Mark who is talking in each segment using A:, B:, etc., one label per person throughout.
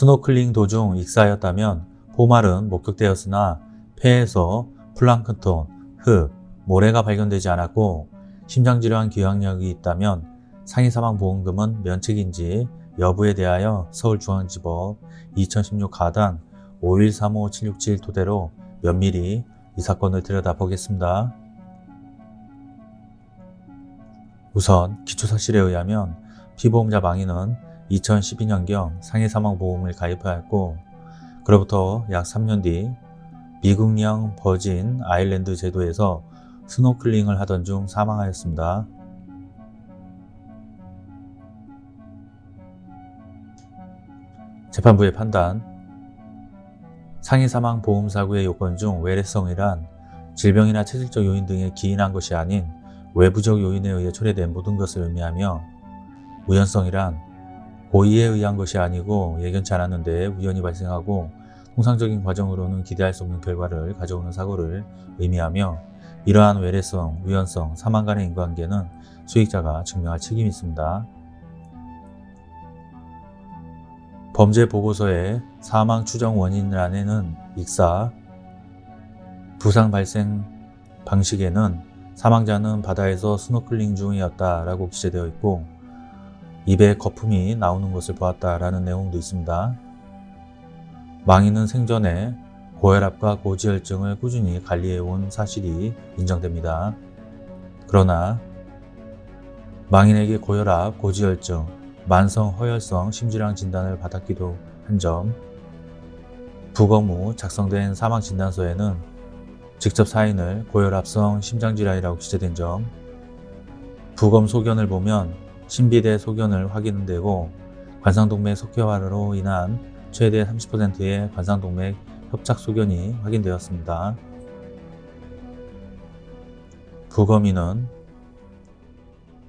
A: 스노클링 도중 익사하였다면 포말은 목격되었으나 폐에서 플랑크톤, 흙, 모래가 발견되지 않았고 심장질환 기왕력이 있다면 상해사망보험금은 면책인지 여부에 대하여 서울중앙지법 2016 가단 5135767 토대로 면밀히 이 사건을 들여다보겠습니다. 우선 기초사실에 의하면 피보험자 망인은 2012년경 상해사망보험을 가입하였고 그로부터 약 3년 뒤 미국령 버진 아일랜드 제도에서 스노클링을 하던 중 사망하였습니다. 재판부의 판단 상해사망 보험사고의 요건 중 외래성이란 질병이나 체질적 요인 등에 기인한 것이 아닌 외부적 요인에 의해 초래된 모든 것을 의미하며 우연성이란 고의에 의한 것이 아니고 예견치 않았는데 우연히 발생하고 통상적인 과정으로는 기대할 수 없는 결과를 가져오는 사고를 의미하며 이러한 외래성, 우연성, 사망 간의 인과관계는 수익자가 증명할 책임이 있습니다. 범죄 보고서의 사망 추정 원인란에는 익사, 부상 발생 방식에는 사망자는 바다에서 스노클링 중이었다 라고 기재되어 있고 입에 거품이 나오는 것을 보았다라는 내용도 있습니다. 망인은 생전에 고혈압과 고지혈증을 꾸준히 관리해온 사실이 인정됩니다. 그러나 망인에게 고혈압, 고지혈증, 만성 허혈성 심질환 진단을 받았기도 한 점, 부검 후 작성된 사망진단서에는 직접 사인을 고혈압성 심장질환이라고 기재된 점, 부검 소견을 보면 신비대 소견을 확인되고 관상동맥 석회화로 인한 최대 30%의 관상동맥 협착 소견이 확인되었습니다. 부검인은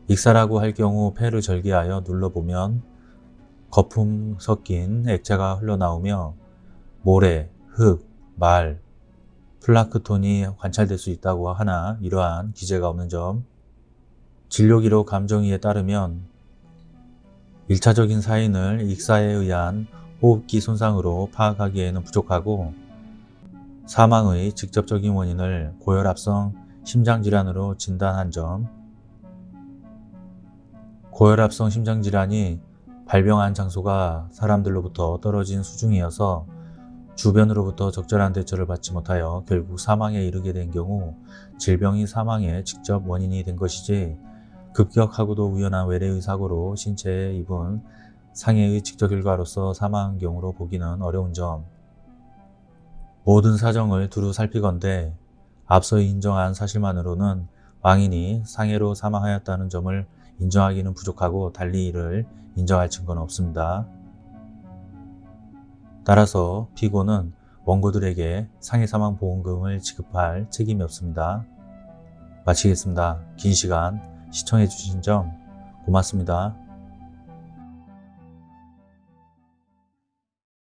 A: 익사라고 할 경우 폐를 절개하여 눌러보면 거품 섞인 액체가 흘러나오며 모래, 흙, 말, 플라크톤이 관찰될 수 있다고 하나 이러한 기재가 없는 점 진료기록 감정이에 따르면 1차적인 사인을 익사에 의한 호흡기 손상으로 파악하기에는 부족하고 사망의 직접적인 원인을 고혈압성 심장질환으로 진단한 점 고혈압성 심장질환이 발병한 장소가 사람들로부터 떨어진 수중이어서 주변으로부터 적절한 대처를 받지 못하여 결국 사망에 이르게 된 경우 질병이 사망의 직접 원인이 된 것이지 급격하고도 우연한 외래의 사고로 신체에 입은 상해의 직접 결과로서 사망한 경우로 보기는 어려운 점 모든 사정을 두루 살피건대 앞서 인정한 사실만으로는 왕인이 상해로 사망하였다는 점을 인정하기는 부족하고 달리 이를 인정할 증거는 없습니다. 따라서 피고는 원고들에게 상해 사망 보험금을 지급할 책임이 없습니다. 마치겠습니다. 긴 시간 시청해 주신 점 고맙습니다.